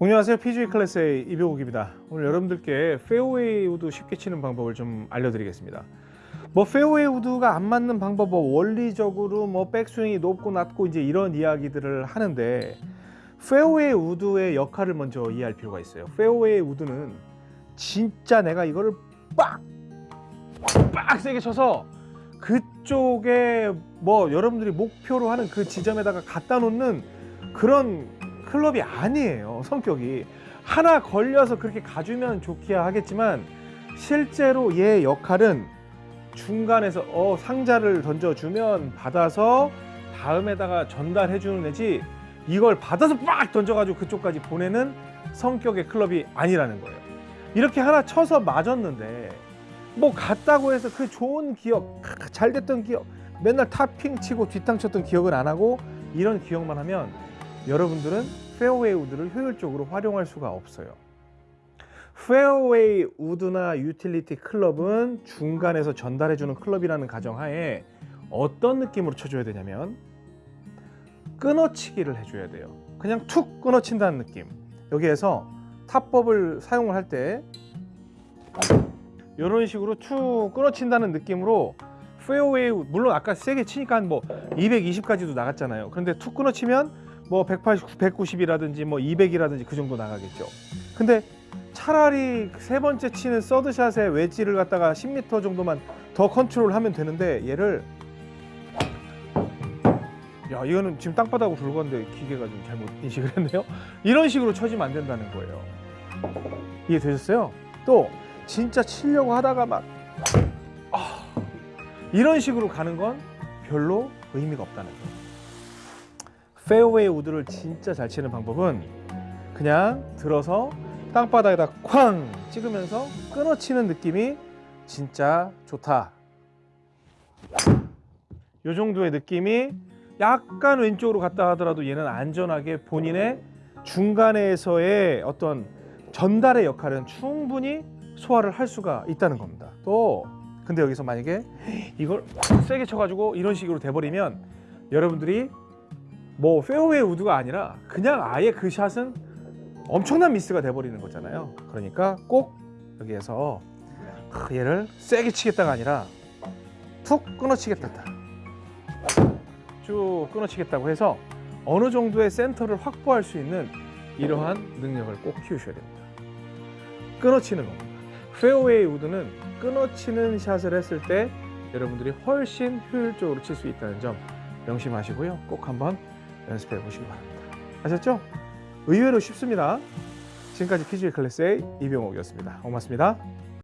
안녕하세요. PGA 클래스의 이병옥입니다. 오늘 여러분들께 페어웨이 우드 쉽게 치는 방법을 좀 알려드리겠습니다. 뭐 페어웨이 우드가 안 맞는 방법 뭐 원리적으로 뭐 백스윙이 높고 낮고 이제 이런 이야기들을 하는데 페어웨이 우드의 역할을 먼저 이해할 필요가 있어요. 페어웨이 우드는 진짜 내가 이거를 빡! 빡 세게 쳐서 그쪽에 뭐 여러분들이 목표로 하는 그 지점에다가 갖다 놓는 그런 클럽이 아니에요 성격이. 하나 걸려서 그렇게 가주면 좋기야 하겠지만 실제로 얘 역할은 중간에서 어 상자를 던져주면 받아서 다음에다가 전달해 주는 애지 이걸 받아서 빡 던져가지고 그쪽까지 보내는 성격의 클럽이 아니라는 거예요. 이렇게 하나 쳐서 맞았는데 뭐 갔다고 해서 그 좋은 기억 잘 됐던 기억 맨날 탑핑 치고 뒷땅 쳤던 기억을 안 하고 이런 기억만 하면 여러분들은 페어웨이 우드를 효율적으로 활용할 수가 없어요. 페어웨이 우드나 유틸리티 클럽은 중간에서 전달해주는 클럽이라는 가정하에 어떤 느낌으로 쳐줘야 되냐면 끊어치기를 해줘야 돼요. 그냥 툭 끊어친다는 느낌. 여기에서 타법을 사용을 할 때 이런 식으로 툭 끊어친다는 느낌으로 페어웨이 물론 아까 세게 치니까 뭐 220까지도 나갔잖아요. 그런데 툭 끊어치면 뭐 180, 190이라든지 뭐 200이라든지 그 정도 나가겠죠. 근데 차라리 세 번째 치는 서드샷에 웨지를 갖다가 10m 정도만 더 컨트롤 하면 되는데 얘를 야 이거는 지금 땅바닥으로 굴렀는데 기계가 좀 잘못 인식을 했네요. 이런 식으로 쳐지면 안 된다는 거예요. 이해되셨어요? 또 진짜 치려고 하다가 막 아, 이런 식으로 가는 건 별로 의미가 없다는 거예요 페어웨이 우드를 진짜 잘 치는 방법은 그냥 들어서 땅바닥에다 쾅 찍으면서 끊어치는 느낌이 진짜 좋다. 이 정도의 느낌이 약간 왼쪽으로 갔다 하더라도 얘는 안전하게 본인의 중간에서의 어떤 전달의 역할은 충분히 소화를 할 수가 있다는 겁니다. 또 근데 여기서 만약에 이걸 세게 쳐가지고 이런 식으로 돼버리면 여러분들이 뭐 페어웨이 우드가 아니라 그냥 아예 그 샷은 엄청난 미스가 돼버리는 거잖아요. 그러니까 꼭 여기에서 얘를 세게 치겠다가 아니라 툭 끊어치겠다. 쭉 끊어치겠다고 해서 어느 정도의 센터를 확보할 수 있는 이러한 능력을 꼭 키우셔야 됩니다. 끊어치는 겁니다. 페어웨이 우드는 끊어치는 샷을 했을 때 여러분들이 훨씬 효율적으로 칠 수 있다는 점 명심하시고요. 꼭 한번 연습해 보시기 바랍니다. 아셨죠? 의외로 쉽습니다. 지금까지 PGA 클래스의 이병옥이었습니다. 고맙습니다